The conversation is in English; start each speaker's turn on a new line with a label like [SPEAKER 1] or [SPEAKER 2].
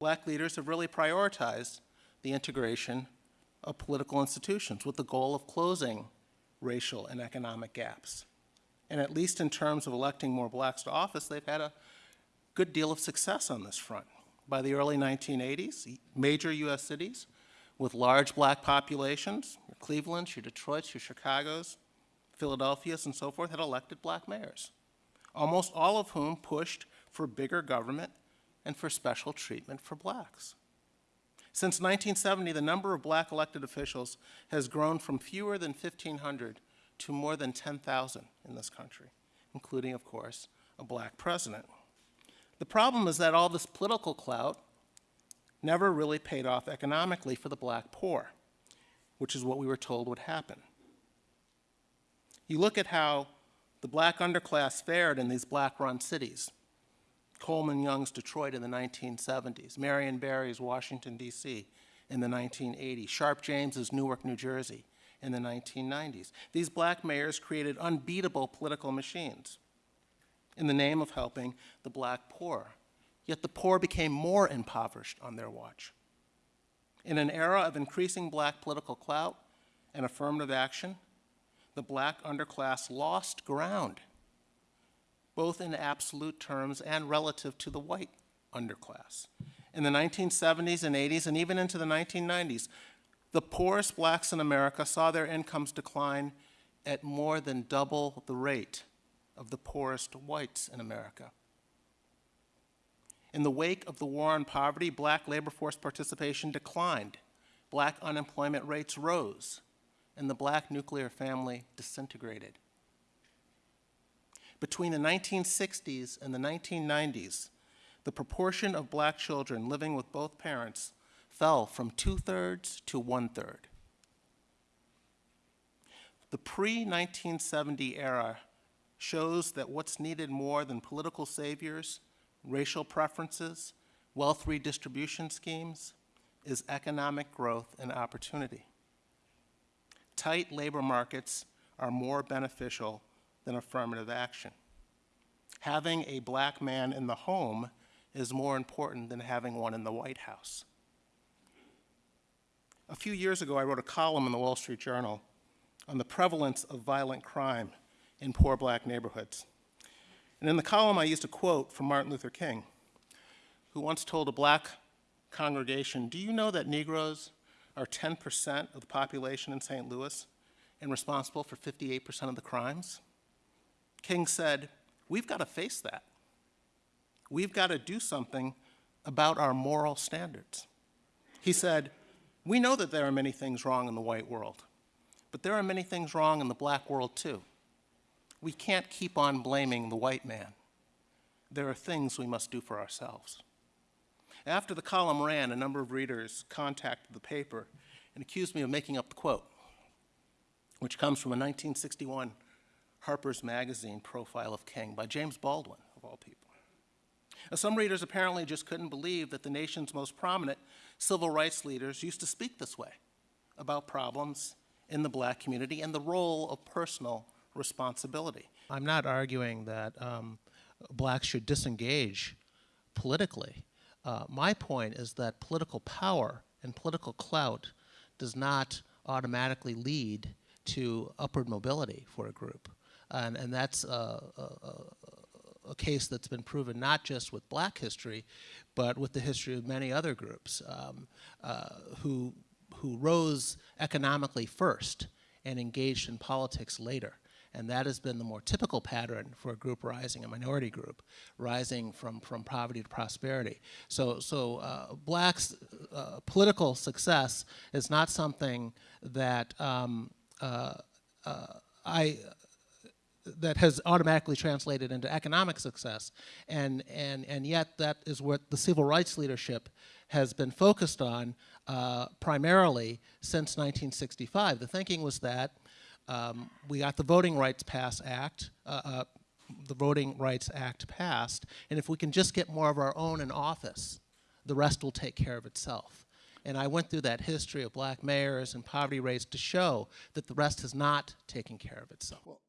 [SPEAKER 1] black leaders have really prioritized the integration of political institutions with the goal of closing racial and economic gaps. And at least in terms of electing more blacks to office, they've had a good deal of success on this front. By the early 1980s, major U.S. cities with large black populations, your Clevelands, your Detroits, your Chicagos, Philadelphia's, and so forth, had elected black mayors, almost all of whom pushed for bigger government and for special treatment for blacks. Since 1970, the number of black elected officials has grown from fewer than 1,500 to more than 10,000 in this country, including, of course, a black president. The problem is that all this political clout never really paid off economically for the black poor, which is what we were told would happen. You look at how the black underclass fared in these black-run cities. Coleman Young's Detroit in the 1970s, Marion Barry's Washington, D.C. in the 1980s, Sharpe James's Newark, New Jersey in the 1990s. These black mayors created unbeatable political machines in the name of helping the black poor. Yet the poor became more impoverished on their watch. In an era of increasing black political clout and affirmative action, the black underclass lost ground both in absolute terms and relative to the white underclass. In the 1970s and 80s, and even into the 1990s, the poorest blacks in America saw their incomes decline at more than double the rate of the poorest whites in America. In the wake of the war on poverty, black labor force participation declined, black unemployment rates rose, and the black nuclear family disintegrated. Between the 1960s and the 1990s, the proportion of black children living with both parents fell from two-thirds to one-third. The pre-1970 era shows that what's needed more than political saviors, racial preferences, wealth redistribution schemes, is economic growth and opportunity. Tight labor markets are more beneficial than affirmative action. Having a black man in the home is more important than having one in the White House. A few years ago, I wrote a column in the Wall Street Journal on the prevalence of violent crime in poor black neighborhoods. And in the column, I used a quote from Martin Luther King, who once told a black congregation, do you know that Negroes are 10% of the population in St. Louis and responsible for 58% of the crimes? King said, we've got to face that. We've got to do something about our moral standards. He said, we know that there are many things wrong in the white world, but there are many things wrong in the black world too. We can't keep on blaming the white man. There are things we must do for ourselves. After the column ran, a number of readers contacted the paper and accused me of making up the quote, which comes from a 1961 Harper's Magazine profile of King by James Baldwin, of all people. Now, some readers apparently just couldn't believe that the nation's most prominent civil rights leaders used to speak this way about problems in the black community and the role of personal responsibility. I'm not arguing that um, blacks should disengage politically. Uh, my point is that political power and political clout does not automatically lead to upward mobility for a group. And, and that's a, a, a, case that's been proven not just with black history, but with the history of many other groups um, uh, who, who rose economically first and engaged in politics later. And that has been the more typical pattern for a group rising, a minority group, rising from, from poverty to prosperity. So, so uh, blacks' uh, political success is not something that um, uh, uh I that has automatically translated into economic success. And, and, and yet that is what the civil rights leadership has been focused on uh, primarily since 1965. The thinking was that um, we got the Voting Rights Pass Act, uh, uh, the Voting Rights Act passed, and if we can just get more of our own in office, the rest will take care of itself. And I went through that history of black mayors and poverty rates to show that the rest has not taken care of itself.
[SPEAKER 2] Well,